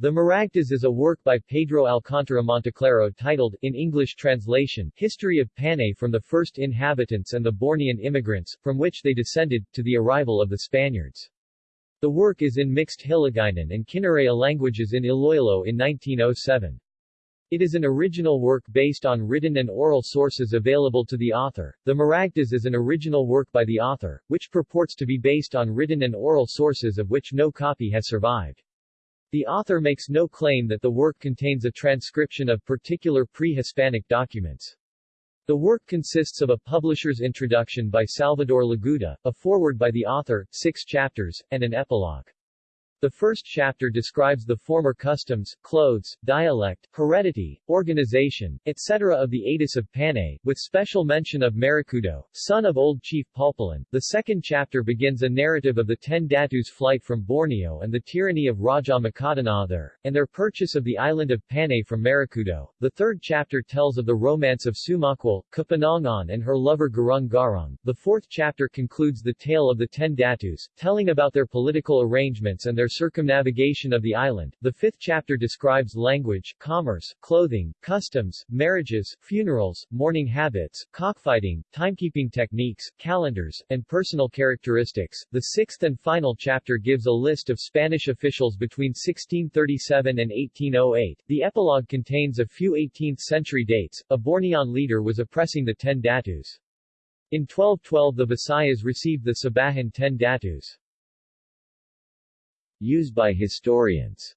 The Maragtas is a work by Pedro Alcántara Monteclaro titled, in English translation, History of Panay from the First Inhabitants and the Bornean Immigrants, from which they descended, to the arrival of the Spaniards. The work is in mixed Hiligaynon and Kinaray languages in Iloilo in 1907. It is an original work based on written and oral sources available to the author. The Maragtas is an original work by the author, which purports to be based on written and oral sources of which no copy has survived. The author makes no claim that the work contains a transcription of particular pre-Hispanic documents. The work consists of a publisher's introduction by Salvador Laguda, a foreword by the author, six chapters, and an epilogue. The first chapter describes the former customs, clothes, dialect, heredity, organization, etc. of the Atis of Panay, with special mention of Maracudo, son of old chief Pulpulan. The second chapter begins a narrative of the ten Datus' flight from Borneo and the tyranny of Raja Makadanathar, and their purchase of the island of Panay from Maracudo. The third chapter tells of the romance of Sumakwal, Kapanangan and her lover Garung Garung. The fourth chapter concludes the tale of the ten Datus, telling about their political arrangements and their circumnavigation of the island. The fifth chapter describes language, commerce, clothing, customs, marriages, funerals, mourning habits, cockfighting, timekeeping techniques, calendars, and personal characteristics. The sixth and final chapter gives a list of Spanish officials between 1637 and 1808. The epilogue contains a few 18th-century dates. A Bornean leader was oppressing the Ten Datus. In 1212 the Visayas received the Sabahan Ten Datus. Used by historians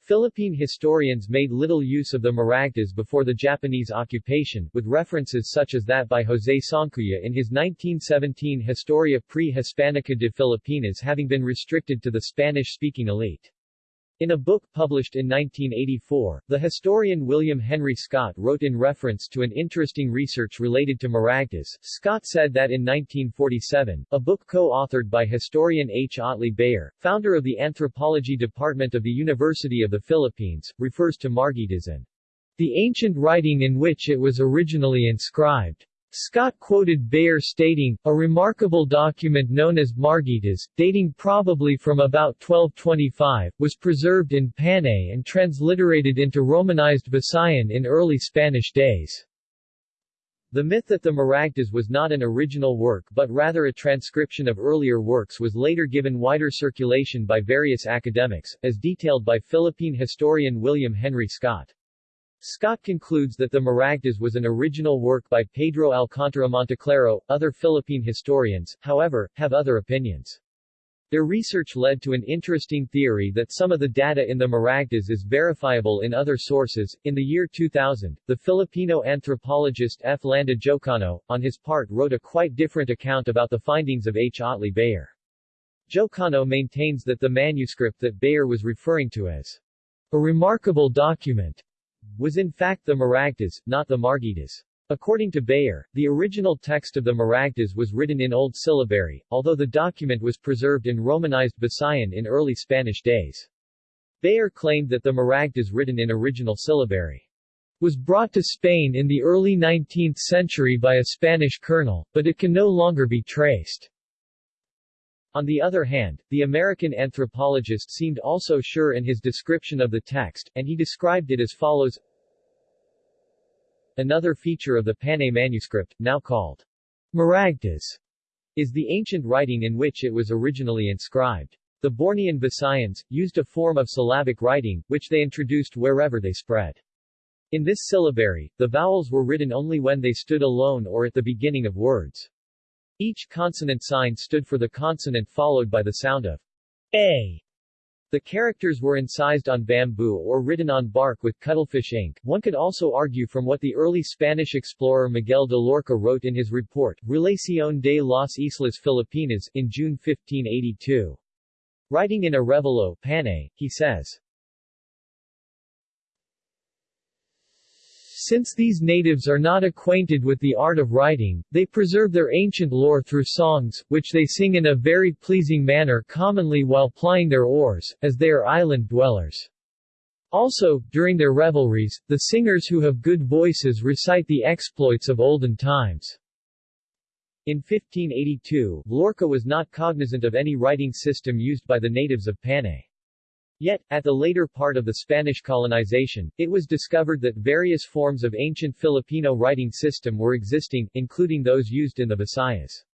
Philippine historians made little use of the Maragtas before the Japanese occupation, with references such as that by José Soncuya in his 1917 Historia pre-Hispanica de Filipinas having been restricted to the Spanish-speaking elite. In a book published in 1984, the historian William Henry Scott wrote in reference to an interesting research related to Maragtas. Scott said that in 1947, a book co-authored by historian H. Otley Beyer, founder of the Anthropology Department of the University of the Philippines, refers to Margitas and the ancient writing in which it was originally inscribed. Scott quoted Beyer stating, a remarkable document known as Margitas, dating probably from about 1225, was preserved in Panay and transliterated into Romanized Visayan in early Spanish days. The myth that the Maragtas was not an original work but rather a transcription of earlier works was later given wider circulation by various academics, as detailed by Philippine historian William Henry Scott. Scott concludes that the Maragtas was an original work by Pedro Alcántara Monteclaro. Other Philippine historians, however, have other opinions. Their research led to an interesting theory that some of the data in the Maragtas is verifiable in other sources. In the year 2000, the Filipino anthropologist F. Landa Jocano, on his part wrote a quite different account about the findings of H. Otley Beyer. Jocano maintains that the manuscript that Beyer was referring to as a remarkable document was in fact the Maragtas, not the Margitas. According to Beyer, the original text of the Maragtas was written in Old Syllabary, although the document was preserved in Romanized Visayan in early Spanish days. Beyer claimed that the Maragtas written in original syllabary was brought to Spain in the early 19th century by a Spanish colonel, but it can no longer be traced. On the other hand, the American anthropologist seemed also sure in his description of the text, and he described it as follows Another feature of the Panay manuscript, now called Maragtas, is the ancient writing in which it was originally inscribed. The Bornean Visayans, used a form of syllabic writing, which they introduced wherever they spread. In this syllabary, the vowels were written only when they stood alone or at the beginning of words. Each consonant sign stood for the consonant followed by the sound of a. The characters were incised on bamboo or written on bark with cuttlefish ink. One could also argue from what the early Spanish explorer Miguel de Loarca wrote in his report, Relación de las Islas Filipinas, in June 1582. Writing in Arevalo, Panay, he says, Since these natives are not acquainted with the art of writing, they preserve their ancient lore through songs, which they sing in a very pleasing manner commonly while plying their oars, as they are island dwellers. Also, during their revelries, the singers who have good voices recite the exploits of olden times. In 1582, Loarca was not cognizant of any writing system used by the natives of Panay. Yet, at the later part of the Spanish colonization, it was discovered that various forms of ancient Filipino writing system were existing, including those used in the Visayas.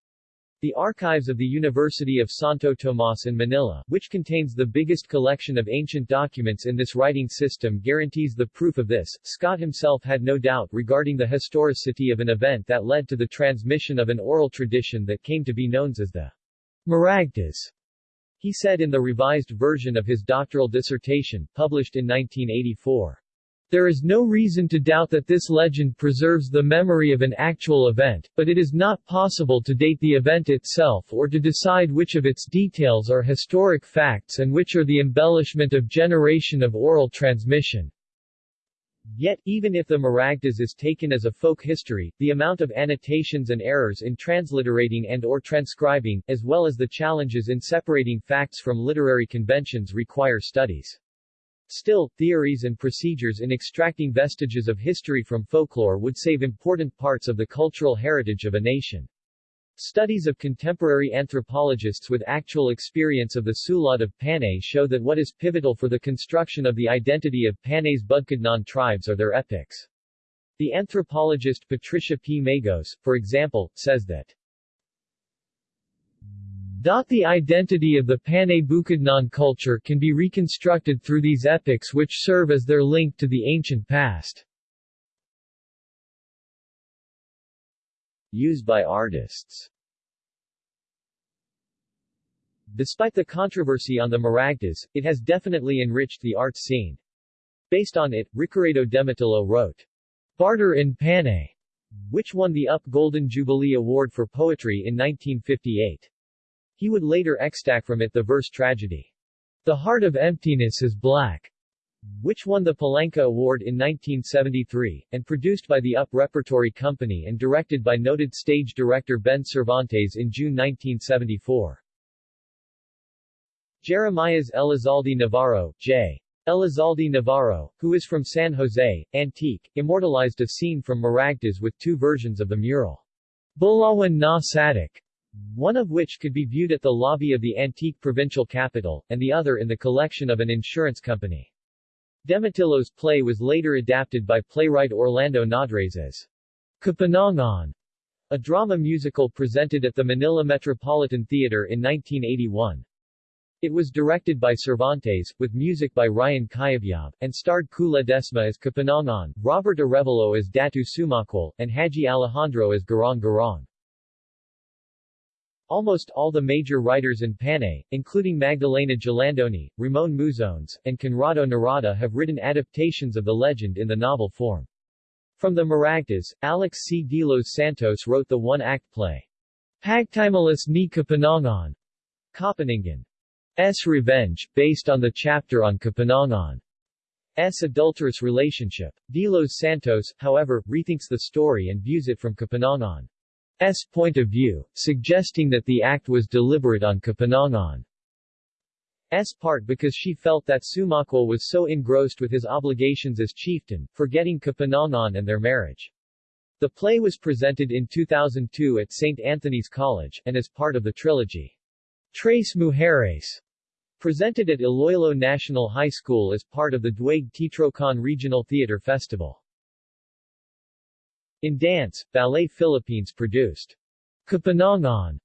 The archives of the University of Santo Tomas in Manila, which contains the biggest collection of ancient documents in this writing system guarantees the proof of this. Scott himself had no doubt regarding the historicity of an event that led to the transmission of an oral tradition that came to be known as the Maragtas. He said in the revised version of his doctoral dissertation, published in 1984. There is no reason to doubt that this legend preserves the memory of an actual event, but it is not possible to date the event itself or to decide which of its details are historic facts and which are the embellishment of generation of oral transmission. Yet, even if the Maragtas is taken as a folk history, the amount of annotations and errors in transliterating and or transcribing, as well as the challenges in separating facts from literary conventions require studies. Still, theories and procedures in extracting vestiges of history from folklore would save important parts of the cultural heritage of a nation. Studies of contemporary anthropologists with actual experience of the Sulod of Panay show that what is pivotal for the construction of the identity of Panay's Bukidnon tribes are their epics. The anthropologist Patricia P. Magos, for example, says that the identity of the Panay Bukidnon culture can be reconstructed through these epics which serve as their link to the ancient past. Used by artists Despite the controversy on the Maragtas, it has definitely enriched the art scene. Based on it, Ricaredo Demetillo wrote, Barter in Panay, which won the UP Golden Jubilee Award for Poetry in 1958. He would later extract from it the verse tragedy, The Heart of Emptiness is Black, which won the Palanca Award in 1973, and produced by the UP Repertory Company and directed by noted stage director Behn Cervantes in June 1974. Jeremias Elizalde Navarro, J. Elizalde Navarro, who is from San Jose, Antique, immortalized a scene from Maragtas with two versions of the mural. Bulawan na Sadik, one of which could be viewed at the lobby of the antique provincial capital, and the other in the collection of an insurance company. Demetillo's play was later adapted by playwright Orlando Nodres as Kapanangan, a drama musical presented at the Manila Metropolitan Theater in 1981. It was directed by Cervantes, with music by Ryan Cayabyab, and starred Kula Desma as Kapanangan, Robert Arevalo as Datu Sumakwal, and Haji Alejandro as Garong Garong. Almost all the major writers in Panay, including Magdalena Jalandoni, Ramon Muzones, and Conrado Norada have written adaptations of the legend in the novel form. From the Maragtas, Alex C. De Los Santos wrote the one-act play, Pagtimalas ni Kapanangan. S. Revenge, based on the chapter on Kapanangan. S. adulterous relationship. De Los Santos, however, rethinks the story and views it from Kapanangan. S point of view, suggesting that the act was deliberate on Kapanangan's part because she felt that Sumakwal was so engrossed with his obligations as chieftain, forgetting Kapanangan and their marriage. The play was presented in 2002 at St. Anthony's College, and as part of the trilogy, Tres Mujeres, presented at Iloilo National High School as part of the Duig Titrocan Regional Theater Festival. In dance, Ballet Philippines produced Kapanangan,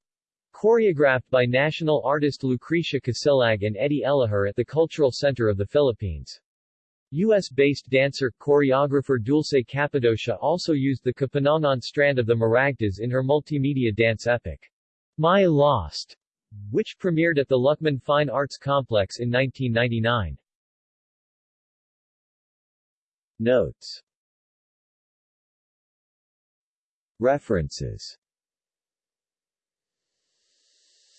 choreographed by national artist Lucrecia Kasilag and Eddie Elahur at the Cultural Center of the Philippines. U.S.-based dancer, choreographer Dulce Capadocia also used the Kapanangan strand of the Maragtas in her multimedia dance epic, My Lost, which premiered at the Luckman Fine Arts Complex in 1999. Notes References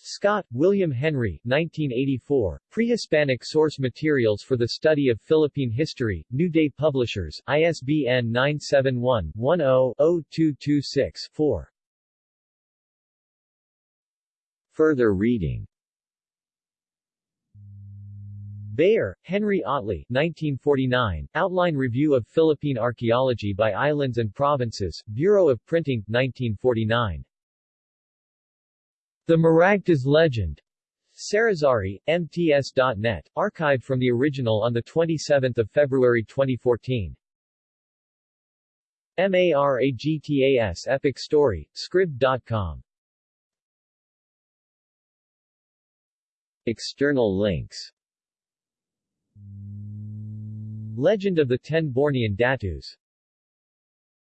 Scott, William Henry 1984, Prehispanic Source Materials for the Study of Philippine History, New Day Publishers, ISBN 971-10-0226-4. Further reading Beyer, Henry Otley 1949, Outline Review of Philippine Archaeology by Islands and Provinces, Bureau of Printing, 1949. The Maragtas Legend. Sarazari, MTS.net, archived from the original on 27 February 2014. MARAGTAS Epic Story, Scribd.com. External links Legend of the Ten Bornean Datus